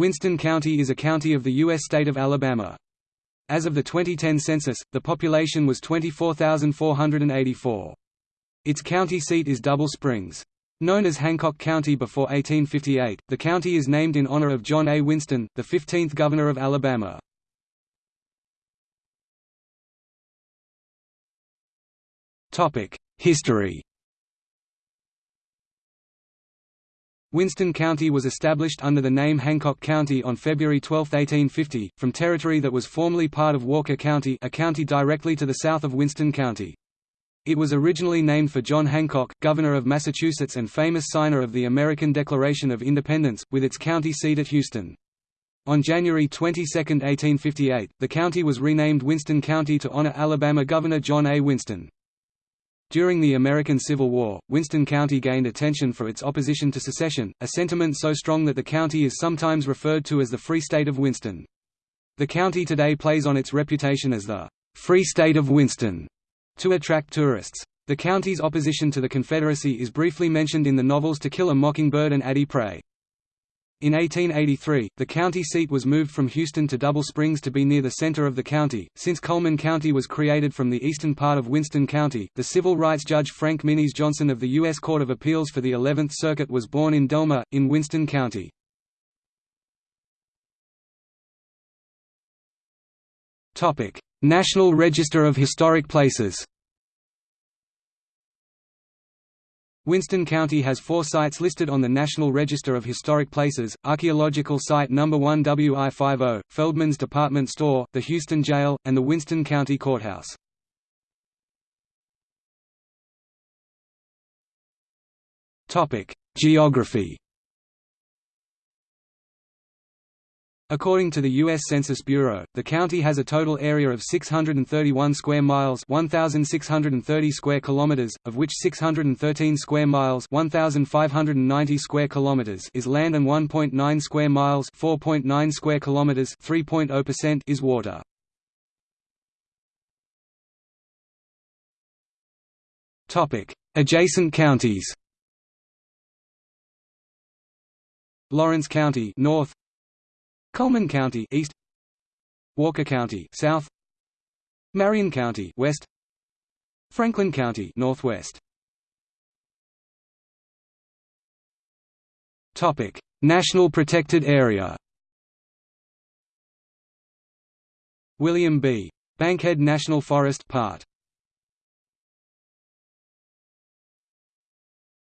Winston County is a county of the U.S. state of Alabama. As of the 2010 census, the population was 24,484. Its county seat is Double Springs. Known as Hancock County before 1858, the county is named in honor of John A. Winston, the 15th Governor of Alabama. History Winston County was established under the name Hancock County on February 12, 1850, from territory that was formerly part of Walker County a county directly to the south of Winston County. It was originally named for John Hancock, Governor of Massachusetts and famous signer of the American Declaration of Independence, with its county seat at Houston. On January 22, 1858, the county was renamed Winston County to honor Alabama Governor John A. Winston. During the American Civil War, Winston County gained attention for its opposition to secession, a sentiment so strong that the county is sometimes referred to as the Free State of Winston. The county today plays on its reputation as the Free State of Winston to attract tourists. The county's opposition to the Confederacy is briefly mentioned in the novels To Kill a Mockingbird and Addie Pray. In 1883, the county seat was moved from Houston to Double Springs to be near the center of the county. Since Cullman County was created from the eastern part of Winston County, the civil rights judge Frank Minis Johnson of the U.S. Court of Appeals for the 11th Circuit was born in Delmar, in Winston County. National Register of Historic Places Winston County has four sites listed on the National Register of Historic Places, Archaeological Site No. 1 WI50, Feldman's Department Store, the Houston Jail, and the Winston County Courthouse. Geography According to the U.S. Census Bureau, the county has a total area of 631 square miles 1,630 square kilometers, of which 613 square miles 1,590 square kilometers is land and 1.9 square miles 4.9 square kilometers 3.0% is water. Adjacent counties Lawrence County north Cullman County east Walker County south Marion County west Franklin County northwest. Topic. National Protected Area William B. Bankhead National Forest part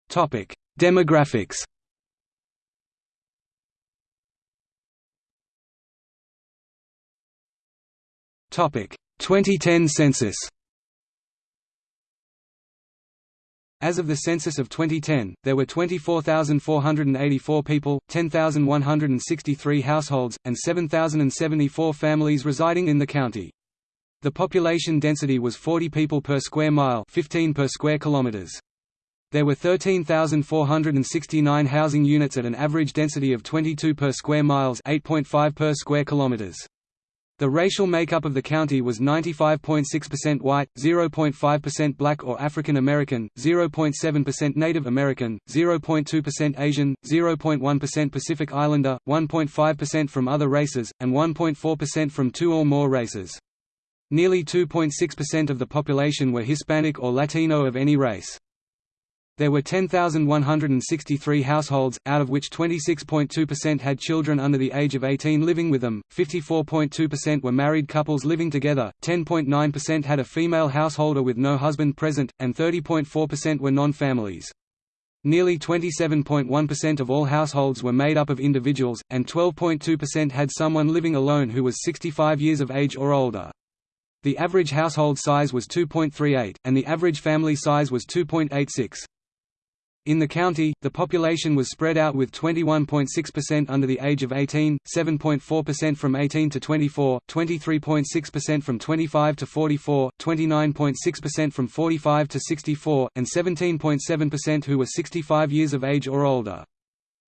Topic. Demographics Topic 2010 census. As of the census of 2010, there were 24,484 people, 10,163 households, and 7,074 families residing in the county. The population density was 40 people per square mile 15 per square kilometers. There were 13,469 housing units at an average density of 22 per square miles 8.5 per square kilometers. The racial makeup of the county was 95.6% white, 0.5% black or African American, 0.7% Native American, 0.2% Asian, 0.1% Pacific Islander, 1.5% from other races, and 1.4% from two or more races. Nearly 2.6% of the population were Hispanic or Latino of any race. There were 10,163 households, out of which 26.2% had children under the age of 18 living with them, 54.2% were married couples living together, 10.9% had a female householder with no husband present, and 30.4% were non-families. Nearly 27.1% of all households were made up of individuals, and 12.2% had someone living alone who was 65 years of age or older. The average household size was 2.38, and the average family size was 2.86. In the county, the population was spread out with 21.6% under the age of 18, 7.4% from 18 to 24, 23.6% from 25 to 44, 29.6% from 45 to 64, and 17.7% who were 65 years of age or older.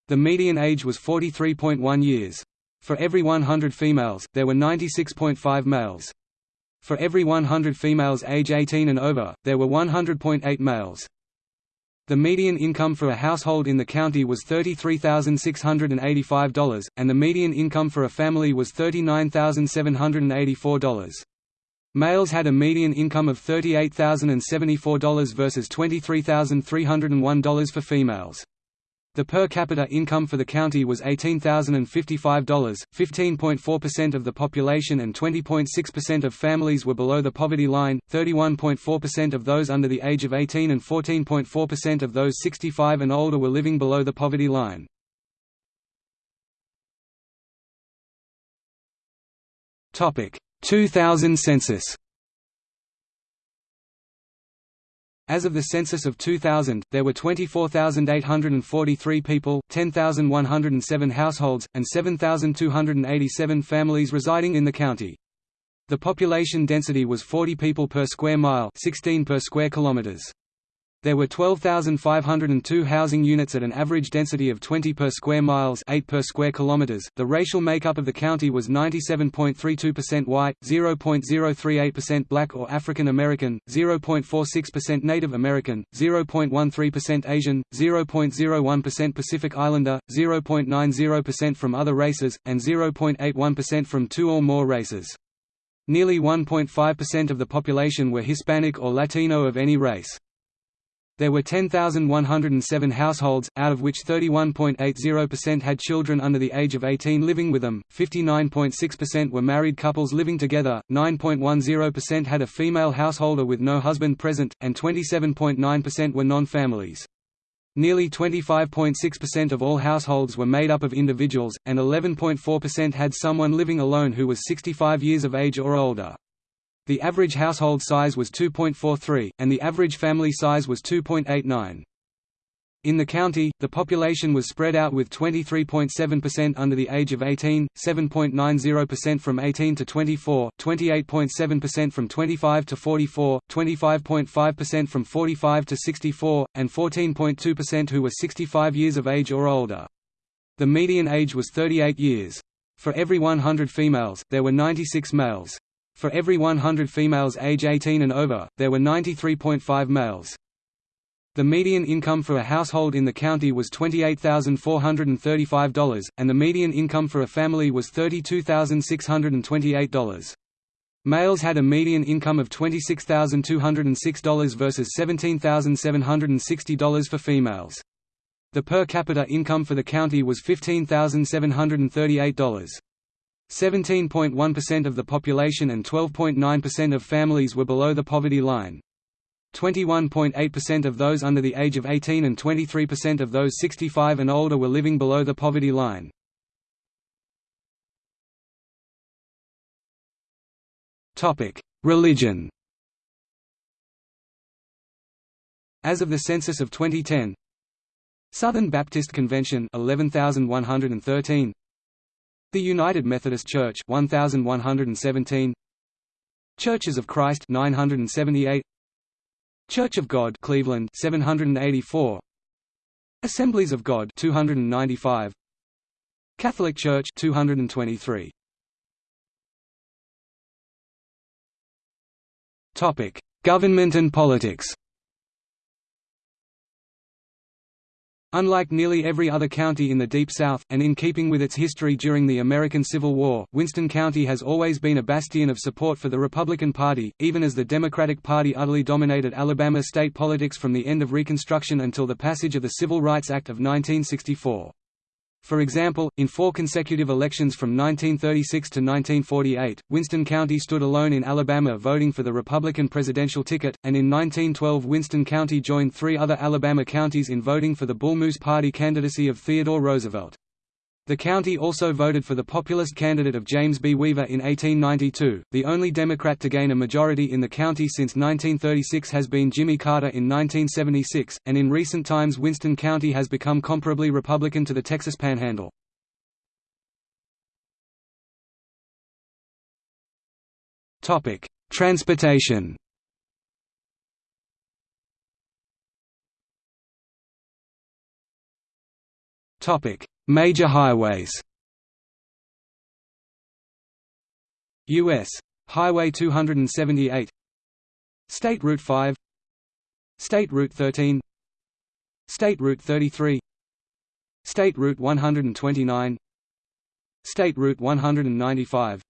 The median age was 43.1 years. For every 100 females, there were 96.5 males. For every 100 females age 18 and over, there were 100.8 males. The median income for a household in the county was $33,685, and the median income for a family was $39,784. Males had a median income of $38,074 versus $23,301 for females. The per capita income for the county was $18,055, 15.4% of the population and 20.6% of families were below the poverty line, 31.4% of those under the age of 18 and 14.4% of those 65 and older were living below the poverty line. Topic: 2000 census. As of the census of 2000, there were 24,843 people, 10,107 households, and 7,287 families residing in the county. The population density was 40 people per square mile 16 per square kilometers. There were 12,502 housing units at an average density of 20 per square miles 8 per square kilometers. The racial makeup of the county was 97.32% white, 0.038% black or African American, 0.46% Native American, 0.13% Asian, 0.01% Pacific Islander, 0.90% from other races, and 0.81% from two or more races. Nearly 1.5% of the population were Hispanic or Latino of any race. There were 10,107 households, out of which 31.80% had children under the age of 18 living with them, 59.6% were married couples living together, 9.10% had a female householder with no husband present, and 27.9% were non-families. Nearly 25.6% of all households were made up of individuals, and 11.4% had someone living alone who was 65 years of age or older. The average household size was 2.43, and the average family size was 2.89. In the county, the population was spread out with 23.7% under the age of 18, 7.90% from 18 to 24, 28.7% from 25 to 44, 25.5% from 45 to 64, and 14.2% who were 65 years of age or older. The median age was 38 years. For every 100 females, there were 96 males. For every 100 females age 18 and over, there were 93.5 males. The median income for a household in the county was $28,435, and the median income for a family was $32,628. Males had a median income of $26,206 versus $17,760 for females. The per capita income for the county was $15,738. 17.1% of the population and 12.9% of families were below the poverty line. 21.8% of those under the age of 18 and 23% of those 65 and older were living below the poverty line. Religion As of the census of 2010 Southern Baptist Convention 11113 the United Methodist Church 1117 Churches of Christ 978 Church of God Cleveland 784 Assemblies of God 295 Catholic Church 223 Topic Government and politics Unlike nearly every other county in the Deep South, and in keeping with its history during the American Civil War, Winston County has always been a bastion of support for the Republican Party, even as the Democratic Party utterly dominated Alabama state politics from the end of Reconstruction until the passage of the Civil Rights Act of 1964. For example, in four consecutive elections from 1936 to 1948, Winston County stood alone in Alabama voting for the Republican presidential ticket, and in 1912 Winston County joined three other Alabama counties in voting for the Bull Moose Party candidacy of Theodore Roosevelt. The county also voted for the populist candidate of James B. Weaver in 1892. The only Democrat to gain a majority in the county since 1936 has been Jimmy Carter in 1976, and in recent times Winston County has become comparably Republican to the Texas Panhandle. Topic: Transportation. Topic: Major highways. U.S. Highway 278 State Route 5 State Route 13 State Route 33 State Route 129 State Route 195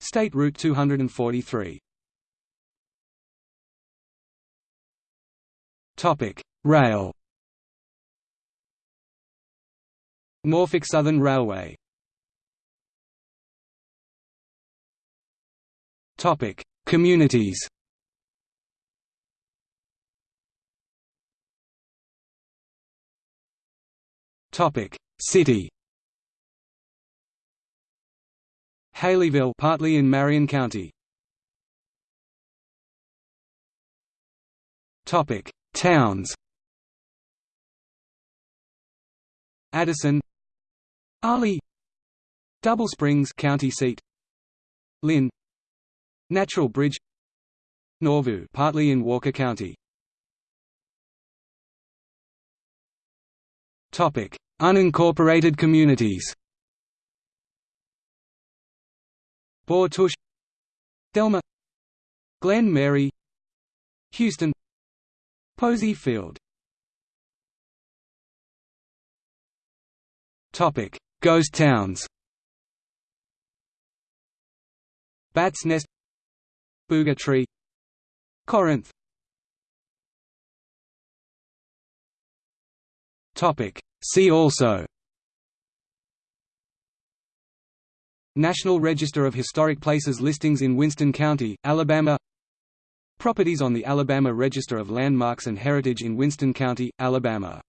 State Route 243 Topic: Rail. Norfolk Southern Railway. Topic: Communities. Topic: City. Haleyville, partly in Marion County. Topic: Towns Addison Arley Double Springs county seat. Lynn. Natural Bridge. Nauvoo partly in Walker County. Topic Unincorporated communities. Boughtush Delmar. Glen Mary. Houston. Posey Field. Topic: Ghost towns. Bats Nest, Booger Tree, Corinth. Topic: See also. National Register of Historic Places listings in Winston County, Alabama Properties on the Alabama Register of Landmarks and Heritage in Winston County, Alabama